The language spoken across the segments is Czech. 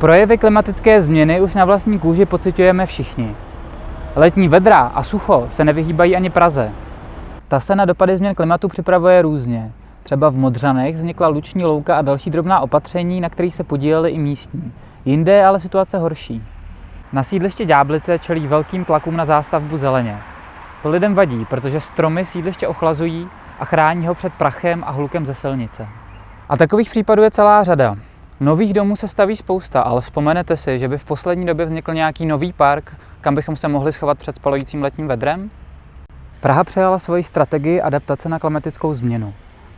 Projevy klimatické změny už na vlastní kůži pocitujeme všichni. Letní vedra a sucho se nevyhýbají ani Praze. Ta se na dopady změn klimatu připravuje různě. Třeba v Modřanech vznikla luční louka a další drobná opatření, na kterých se podíleli i místní. Jinde je ale situace horší. Na sídliště Ďáblice čelí velkým tlakům na zástavbu zeleně. To lidem vadí, protože stromy sídliště ochlazují a chrání ho před prachem a hlukem ze silnice. A takových případů je celá řada. Nových domů se staví spousta, ale vzpomenete si, že by v poslední době vznikl nějaký nový park, kam bychom se mohli schovat před spalujícím letním vedrem? Praha přijala svoji strategii adaptace na klimatickou změnu.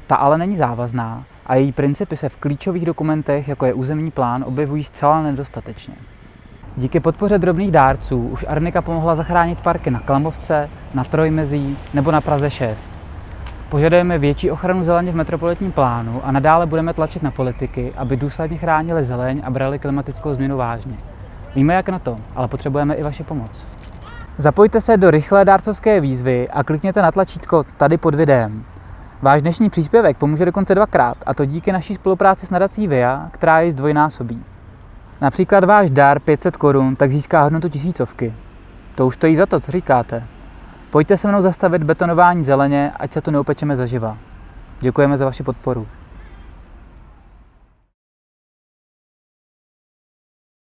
Ta ale není závazná a její principy se v klíčových dokumentech, jako je územní plán, objevují zcela nedostatečně. Díky podpoře drobných dárců už Arnika pomohla zachránit parky na Klamovce, na Trojmezí nebo na Praze 6. Požadujeme větší ochranu zeleně v metropolitním plánu a nadále budeme tlačit na politiky, aby důsledně chránili zeleň a brali klimatickou změnu vážně. Víme jak na to, ale potřebujeme i vaši pomoc. Zapojte se do rychlé dárcovské výzvy a klikněte na tlačítko tady pod videem. Váš dnešní příspěvek pomůže dokonce dvakrát, a to díky naší spolupráci s nadací VIA, která jej zdvojnásobí. Například váš dar 500 korun tak získá hodnotu tisícovky. To už stojí za to, co říkáte. Pojďte se mnou zastavit betonování zeleně, ať se to neupečeme zaživa. Děkujeme za vaši podporu.